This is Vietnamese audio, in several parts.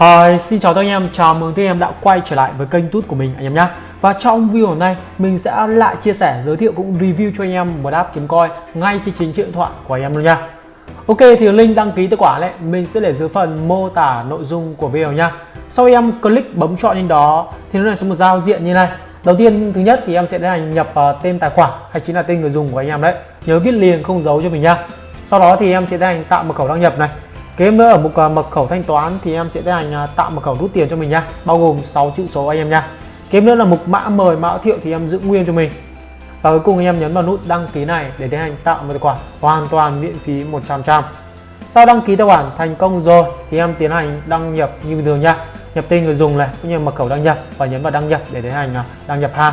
Hi, xin chào tất anh em, chào mừng tất anh em đã quay trở lại với kênh tút của mình anh em nhé Và trong video hôm nay mình sẽ lại chia sẻ, giới thiệu cũng review cho anh em một app kiếm coi ngay trên chính điện thoại của anh em luôn nha Ok thì link đăng ký tài khoản này mình sẽ để dưới phần mô tả nội dung của video nha Sau khi em click bấm chọn lên đó thì nó sẽ một giao diện như này. Đầu tiên thứ nhất thì em sẽ tiến hành nhập uh, tên tài khoản hay chính là tên người dùng của anh em đấy. Nhớ viết liền không giấu cho mình nha Sau đó thì em sẽ tiến hành tạo mật khẩu đăng nhập này. Kế nữa ở mục mật khẩu thanh toán thì em sẽ tiến hành à, tạo mật khẩu rút tiền cho mình nha Bao gồm 6 chữ số anh em nha Kế nữa là mục mã mời mã thiệu thì em giữ nguyên cho mình. Và cuối cùng anh em nhấn vào nút đăng ký này để tiến hành tạo một tài khoản hoàn toàn miễn phí 100% Sau đăng ký tài khoản thành công rồi thì em tiến hành đăng nhập như bình thường nha nhập tên người dùng này, cũng như mật khẩu đăng nhập và nhấn vào đăng nhập để tiến hành à, đăng nhập ha.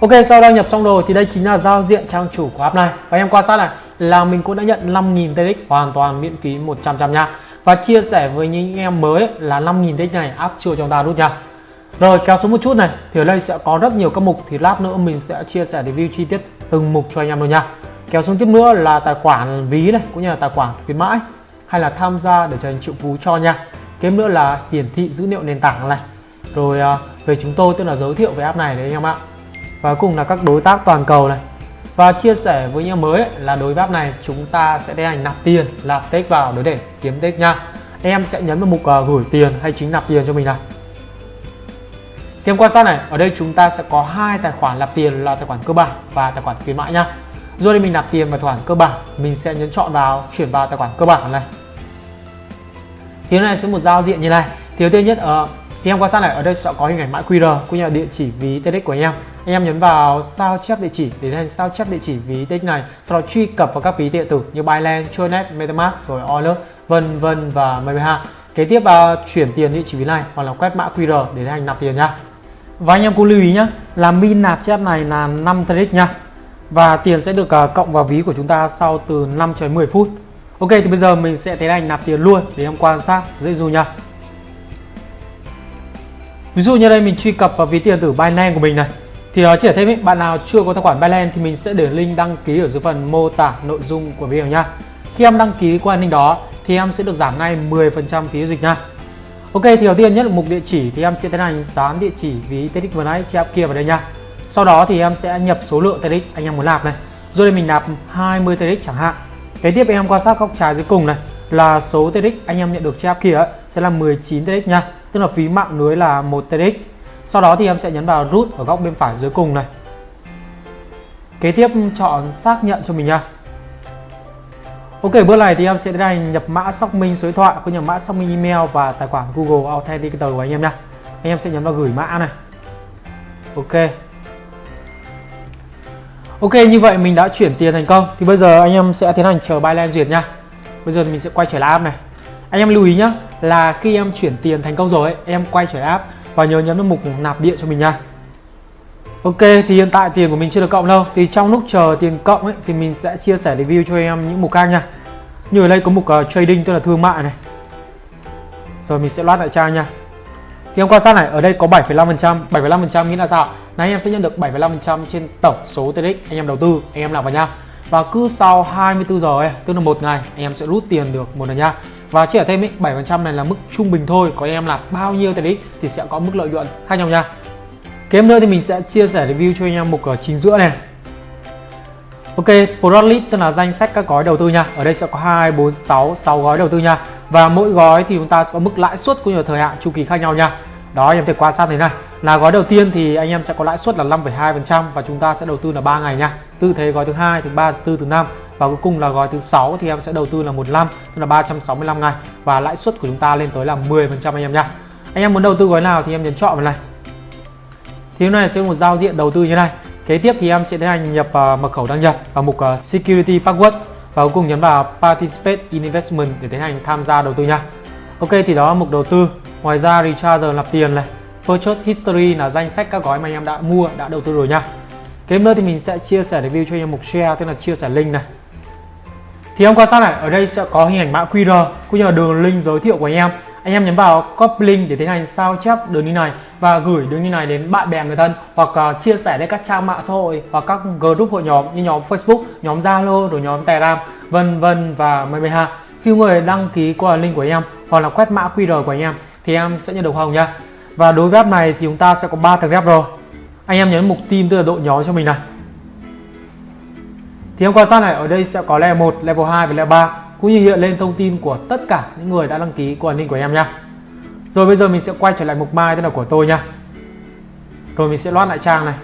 Ok, sau đăng nhập xong rồi thì đây chính là giao diện trang chủ của app này. Và em quan sát này là mình cũng đã nhận 5.000 TX hoàn toàn miễn phí 100% nha. Và chia sẻ với những em mới là 5.000 TX này áp chưa cho ta rút nha. Rồi, kéo xuống một chút này, thì ở đây sẽ có rất nhiều các mục thì lát nữa mình sẽ chia sẻ review chi tiết từng mục cho anh em luôn nha. Kéo xuống tiếp nữa là tài khoản ví này, cũng như là tài khoản khuyến mãi, hay là tham gia để trở thành triệu phú cho nha. Kém nữa là hiển thị dữ liệu nền tảng này. Rồi à, về chúng tôi, tức là giới thiệu về app này đấy anh em ạ. Và cùng là các đối tác toàn cầu này và chia sẻ với nhau mới là đối với này chúng ta sẽ tiến hành nạp tiền nạp tích vào để kiếm tích nha. Em sẽ nhấn vào mục uh, gửi tiền hay chính nạp tiền cho mình này Thêm quan sát này, ở đây chúng ta sẽ có hai tài khoản nạp tiền là tài khoản cơ bản và tài khoản khuyến mãi nha. Rồi đây mình nạp tiền vào tài khoản cơ bản, mình sẽ nhấn chọn vào chuyển vào tài khoản cơ bản này. Thì này sẽ một giao diện như này. Thì đầu tiên nhất ở uh, thì em quan sát này ở đây sẽ có hình ảnh mã QR cũng như là địa chỉ ví TX của anh em. Anh em nhấn vào sao chép địa chỉ để lên sao chép địa chỉ ví TX này sau đó truy cập vào các ví điện tử như Binance, Tronet, MetaMask rồi Euler vân vân và mười kế tiếp là chuyển tiền địa chỉ ví này hoặc là quét mã QR để hành nạp tiền nha. Và anh em cũng lưu ý nhé là min nạp chép này là 5 TX nha. Và tiền sẽ được uh, cộng vào ví của chúng ta sau từ 5 cho đến 10 phút. Ok thì bây giờ mình sẽ tiến hành nạp tiền luôn để em quan sát dễ dù nha. Ví dụ như đây mình truy cập vào ví tiền tử Binance của mình này. Thì uh, chỉ thêm ý, bạn nào chưa có tài khoản Binance thì mình sẽ để link đăng ký ở dưới phần mô tả nội dung của video nha Khi em đăng ký qua link đó thì em sẽ được giảm ngay 10% phí giao dịch nha Ok thì đầu tiên nhất là mục địa chỉ thì em sẽ tiến hành dán địa chỉ ví TEDx vừa nãy chép kia vào đây nha Sau đó thì em sẽ nhập số lượng TEDx anh em muốn nạp này. Rồi đây mình nạp 20 TEDx chẳng hạn. Kế tiếp em quan sát góc trái dưới cùng này là số TEDx anh em nhận được trên app kia ấy, sẽ là 19 TEDx nha. Tức là phí mạng lưới là 1 TX. Sau đó thì em sẽ nhấn vào root ở góc bên phải dưới cùng này. Kế tiếp chọn xác nhận cho mình nha. Ok, bước này thì em sẽ tiến hành nhập mã xác minh số điện thoại cũng nhập mã xác minh email và tài khoản Google Authenticator của anh em nha. Anh em sẽ nhấn vào gửi mã này. Ok. Ok, như vậy mình đã chuyển tiền thành công thì bây giờ anh em sẽ tiến hành chờ Binance duyệt nha Bây giờ thì mình sẽ quay trở lại app này Anh em lưu ý nhé là khi em chuyển tiền thành công rồi ấy, em quay trở lại app và nhớ nhấn vào mục nạp điện cho mình nha. Ok thì hiện tại tiền của mình chưa được cộng đâu. Thì trong lúc chờ tiền cộng ấy thì mình sẽ chia sẻ review cho em những mục khác nha. Như ở đây có mục uh, trading tức là thương mại này. Rồi mình sẽ loát lại trang nha. Thì em quan sát này ở đây có 7,5% 7,5% nghĩa là sao là em sẽ nhận được 7,5% trên tổng số TRX anh em đầu tư anh em làm vào nha. Và cứ sau 24 giờ ấy, tức là một ngày anh em sẽ rút tiền được một lần nha và chia ở thêm ấy, 7% này là mức trung bình thôi có em là bao nhiêu TRX thì sẽ có mức lợi nhuận khác nhau nha kế nữa thì mình sẽ chia sẻ review cho anh em mục ở chính giữa này Ok, Product List tức là danh sách các gói đầu tư nha. Ở đây sẽ có 2, 4, 6, 6 gói đầu tư nha. Và mỗi gói thì chúng ta sẽ có mức lãi suất cũng như thời hạn chu kỳ khác nhau nha. Đó em thể quan sát thế này. Là gói đầu tiên thì anh em sẽ có lãi suất là 5,2% và chúng ta sẽ đầu tư là 3 ngày nha. Tư thế gói thứ hai, thứ ba, thứ tư, thứ năm và cuối cùng là gói thứ sáu thì em sẽ đầu tư là 15 tức là 365 ngày và lãi suất của chúng ta lên tới là 10% anh em nha. Anh em muốn đầu tư gói nào thì em nhấn chọn vào này. Thì hôm nay sẽ một giao diện đầu tư như này. Kế tiếp thì em sẽ tiến hành nhập uh, mật khẩu đăng nhập vào mục uh, Security Password và cuối cùng nhấn vào Participate in Investment để tiến hành tham gia đầu tư nha. Ok thì đó là mục đầu tư. Ngoài ra recharger nạp tiền này, Purchase History là danh sách các gói mà anh em đã mua, đã đầu tư rồi nha. Kế nữa thì mình sẽ chia sẻ review cho anh em mục share tức là chia sẻ link này. Thì em quan sát này, ở đây sẽ có hình ảnh mã QR cũng như là đường link giới thiệu của anh em anh em nhấn vào copy link để tiến hành sao chép đường link này và gửi đường link này đến bạn bè người thân hoặc uh, chia sẻ đến các trang mạng xã hội hoặc các group hội nhóm như nhóm Facebook, nhóm Zalo, rồi nhóm Telegram, vân vân và mười ha. khi người đăng ký qua link của anh em hoặc là quét mã QR của anh em thì em sẽ nhận được hoa hồng nha và đối với app này thì chúng ta sẽ có 3 thằng ghép rồi. Anh em nhấn mục team tức là độ nhóm cho mình này. Thì em quan sát này ở đây sẽ có level 1, level 2 và level 3 cũng như hiện lên thông tin của tất cả những người đã đăng ký qua ninh của em nha. Rồi bây giờ mình sẽ quay trở lại mục mai tức là của tôi nha. Rồi mình sẽ loát lại trang này.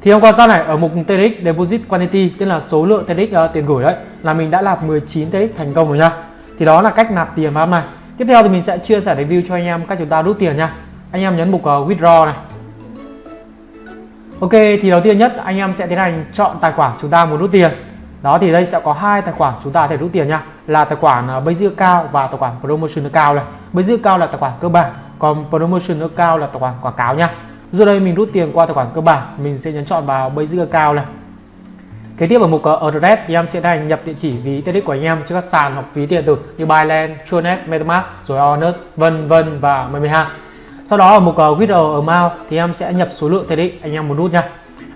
Thì em quan sát này ở mục TRX Deposit Quantity tức là số lượng TRX uh, tiền gửi đấy là mình đã nạp 19 TRX thành công rồi nha. Thì đó là cách nạp tiền vào này tiếp theo thì mình sẽ chia sẻ review cho anh em cách chúng ta rút tiền nha. Anh em nhấn mục uh, withdraw này. Ok thì đầu tiên nhất anh em sẽ tiến hành chọn tài khoản chúng ta muốn rút tiền. Đó thì đây sẽ có hai tài khoản chúng ta có thể rút tiền nha. Là tài khoản uh, basic cao và tài khoản promotion cao này. Basic cao là tài khoản cơ bản còn promotion cao là tài khoản quảng cáo nha. Giờ đây mình rút tiền qua tài khoản cơ bản mình sẽ nhấn chọn vào basic cao này kế tiếp ở mục ờ, address thì em sẽ thành nhập địa chỉ ví tiện ích của anh em trên các sàn hoặc ví tiền tử như Binance, Tronet, MetaMask rồi Onet vân vân và mười hai sau đó ở mục ờ, withdraw amount thì em sẽ nhập số lượng tiền ích anh em muốn rút nha.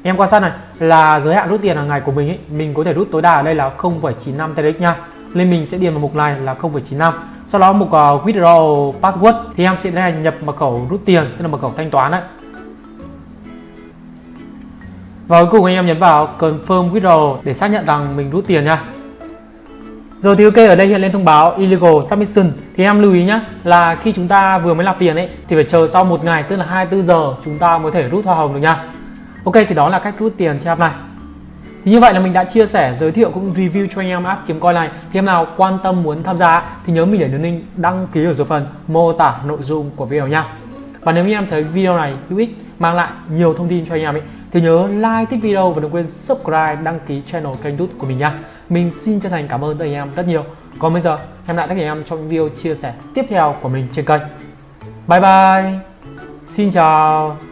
Em quan sát này là giới hạn rút tiền hàng ngày của mình ấy mình có thể rút tối đa ở đây là 0,95 TRX nha. Nên mình sẽ điền vào mục này là 0,95 sau đó mục ờ, withdraw password thì em sẽ hành nhập mật khẩu rút tiền tức là mật khẩu thanh toán đấy và cuối cùng anh em nhấn vào confirm withdrawal để xác nhận rằng mình rút tiền nha. Rồi thì ok ở đây hiện lên thông báo illegal submission. Thì em lưu ý nhé là khi chúng ta vừa mới nạp tiền ấy thì phải chờ sau một ngày tức là 24 giờ chúng ta mới thể rút hoa hồng được nha. Ok thì đó là cách rút tiền trên app này. Thì như vậy là mình đã chia sẻ, giới thiệu cũng review cho anh em app kiếm coin này. Thì em nào quan tâm muốn tham gia thì nhớ mình để đường link đăng ký ở dưới phần mô tả nội dung của video nha. Và nếu như em thấy video này hữu ích, mang lại nhiều thông tin cho anh em ấy thì nhớ like thích video và đừng quên subscribe, đăng ký channel kênh youtube của mình nha Mình xin chân thành cảm ơn tất cả anh em rất nhiều. Còn bây giờ, hẹn lại tất cả anh em trong video chia sẻ tiếp theo của mình trên kênh. Bye bye. Xin chào.